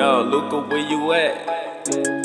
Yo, Luca, where you at?